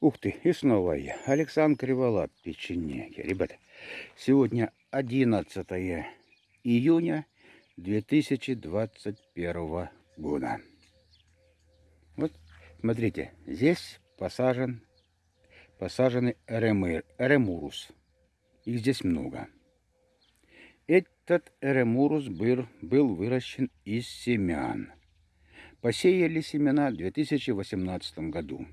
Ух ты, и снова я, Александр Криволап, печенеги. Ребята, сегодня 11 июня 2021 года. Вот, смотрите, здесь посажен, посажены эремыр, эремурус. Их здесь много. Этот эремурус был, был выращен из семян. Посеяли семена в 2018 году.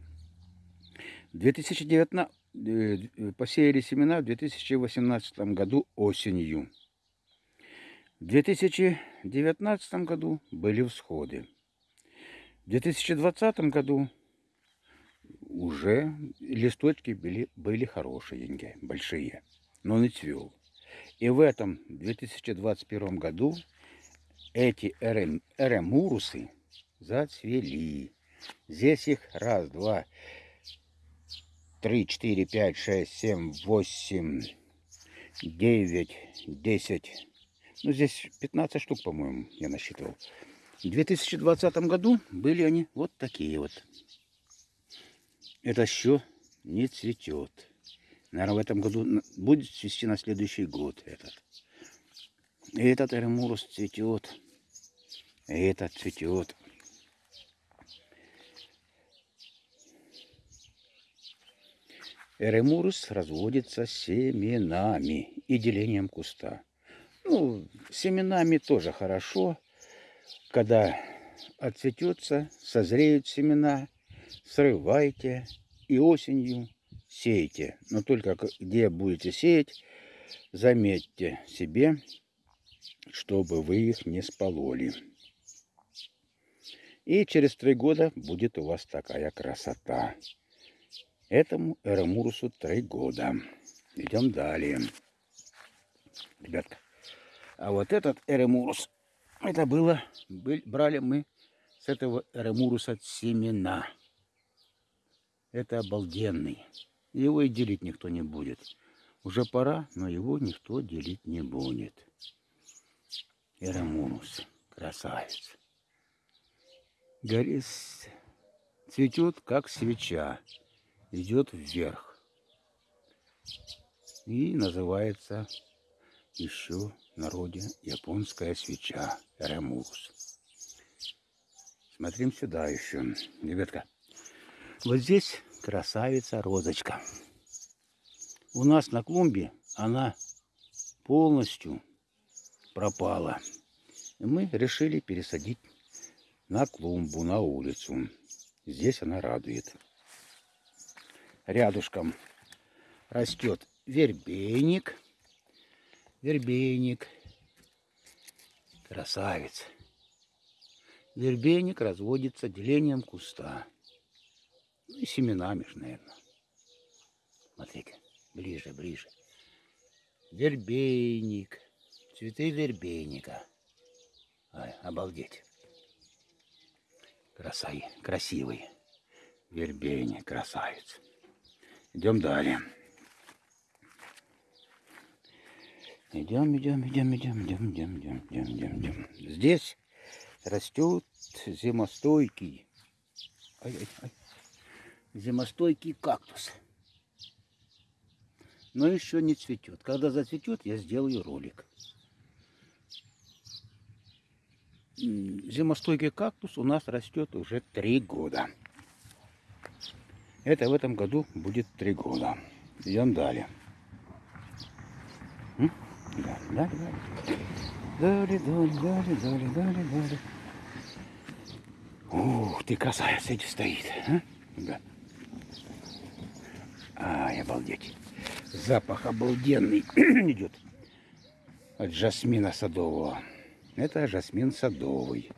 2019 э, посеяли семена в 2018 году осенью. В 2019 году были всходы. В 2020 году уже листочки были, были хорошие, большие, но не цвел. И в этом 2021 году эти эремурусы зацвели. Здесь их раз, два, три, четыре, пять, шесть, семь, восемь, девять, десять. Ну, здесь 15 штук, по-моему, я насчитывал. В 2020 году были они вот такие вот. Это еще не цветет. Наверное, в этом году будет цвести на следующий год этот. И этот эремурус цветет. И этот цветет. Эремурус разводится семенами и делением куста. Ну, семенами тоже хорошо. Когда отцветется, созреют семена, срывайте и осенью сейте. Но только где будете сеять, заметьте себе, чтобы вы их не спололи. И через три года будет у вас такая красота. Этому Эрамурусу три года. Идем далее. Ребятка. А вот этот Эремурус, это было, брали мы с этого Эремуруса семена. Это обалденный. Его и делить никто не будет. Уже пора, но его никто делить не будет. Эремурус. Красавец. Горит, цветет, как свеча идет вверх. И называется еще народе японская свеча Ремурс. Смотрим сюда еще. Ребятка, вот здесь красавица розочка. У нас на клумбе она полностью пропала. И мы решили пересадить на клумбу, на улицу. Здесь она радует рядышком растет вербейник. Вербейник. Красавец. Вербейник разводится делением куста. Ну и семенами же, наверное. Смотрите, ближе, ближе. Вербейник. Цветы вербейника. Ай, обалдеть. Красай, красивый. Вербейник, красавец. Идем далее. Идем, идем, идем, идем, идем, идем, идем, идем, идем, идем. Здесь растет зимостойкий, ай, ай, ай, зимостойкий кактус. Но еще не цветет. Когда зацветет, я сделаю ролик. Зимостойкий кактус у нас растет уже три года. Это в этом году будет три года. Идем далее. Далее, далее, далее. Далее, далее, далее. Ух ты, красавец, эти стоит. А? Да. Ай, обалдеть. Запах обалденный идет от жасмина садового. Это жасмин садовый.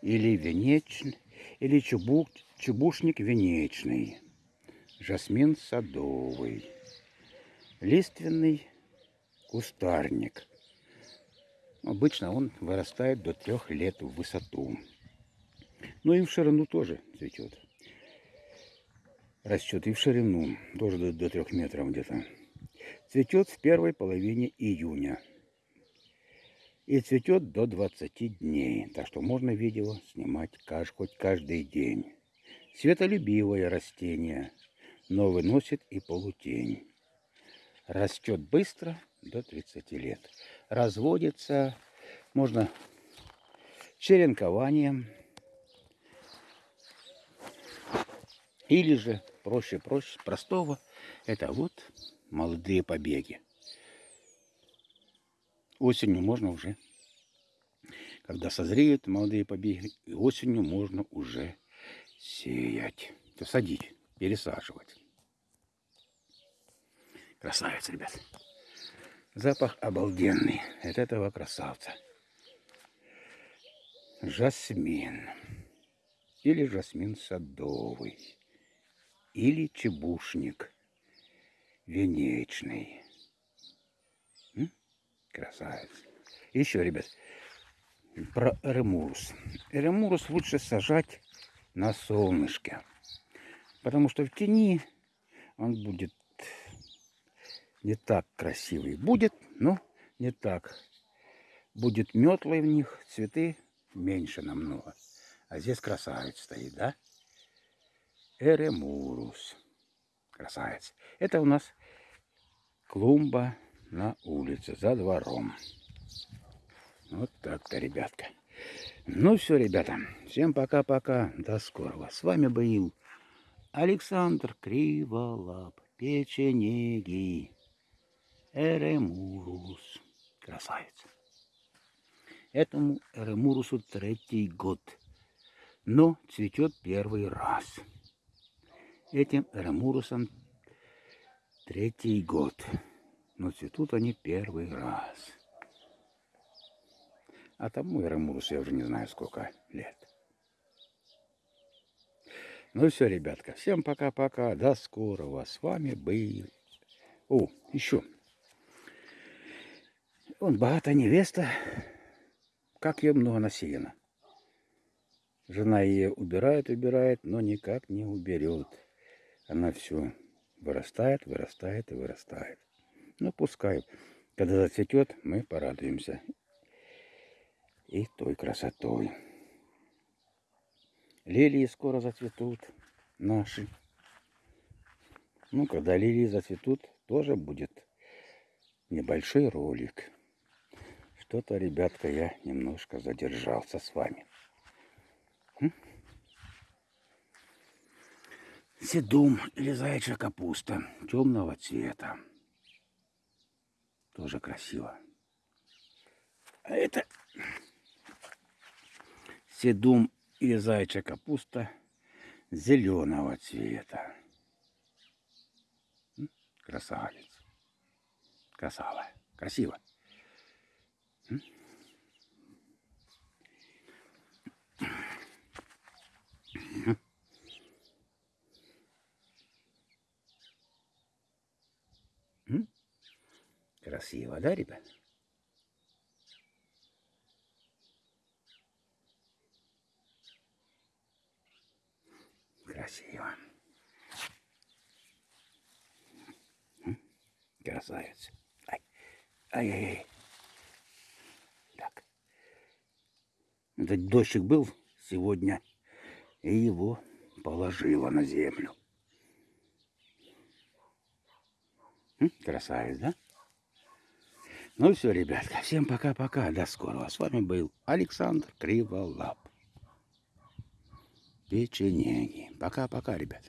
Или венечный, или чубук, чубушник венечный жасмин садовый, лиственный кустарник. Обычно он вырастает до трех лет в высоту. Ну и в ширину тоже цветет. Растет и в ширину, тоже до, до трех метров где-то. Цветет в первой половине июня. И цветет до 20 дней. Так что можно видео снимать хоть каждый день. Светолюбивое растение но выносит и полутень. Растет быстро, до 30 лет. Разводится, можно черенкованием, или же проще, проще, простого, это вот молодые побеги. Осенью можно уже, когда созреют молодые побеги, осенью можно уже сеять, то садить, пересаживать. Красавец, ребят. Запах обалденный от этого красавца. Жасмин. Или жасмин садовый. Или чебушник венечный. М? Красавец. Еще, ребят, про эремурус. Эремурус лучше сажать на солнышке. Потому что в тени он будет не так красивый. Будет, но не так. Будет метлой в них, цветы меньше намного. А здесь красавец стоит, да? Эремурус. Красавец. Это у нас клумба на улице, за двором. Вот так-то, ребятка. Ну все, ребята. Всем пока-пока. До скорого. С вами был Александр Криволап. Печенеги. Эремурус. Красавец. Этому Эремурусу третий год. Но цветет первый раз. Этим Эремурусом третий год. Но цветут они первый раз. А тому Эремурусу я уже не знаю сколько лет. Ну все, ребятка, всем пока-пока, до скорого. С вами был... О, еще. Он богатая невеста, как ее много насеяно. Жена ее убирает, убирает, но никак не уберет. Она все вырастает, вырастает и вырастает. Ну, пускай. Когда зацветет, мы порадуемся. И той красотой. Лилии скоро зацветут наши. Ну, когда лилии зацветут, тоже будет небольшой ролик. Что-то, ребятка, я немножко задержался с вами. Седум или заячья капуста темного цвета. Тоже красиво. А это седум или заячья капуста зеленого цвета. Красавец. Красава. Красиво. Красиво, да, ребят? Красиво. Красавец. Ай-ай-ай. Этот дождик был сегодня, и его положило на землю. Красавец, да? Ну все, ребятка, всем пока-пока, до скорого. С вами был Александр Криволап. Печенеги. Пока-пока, ребят.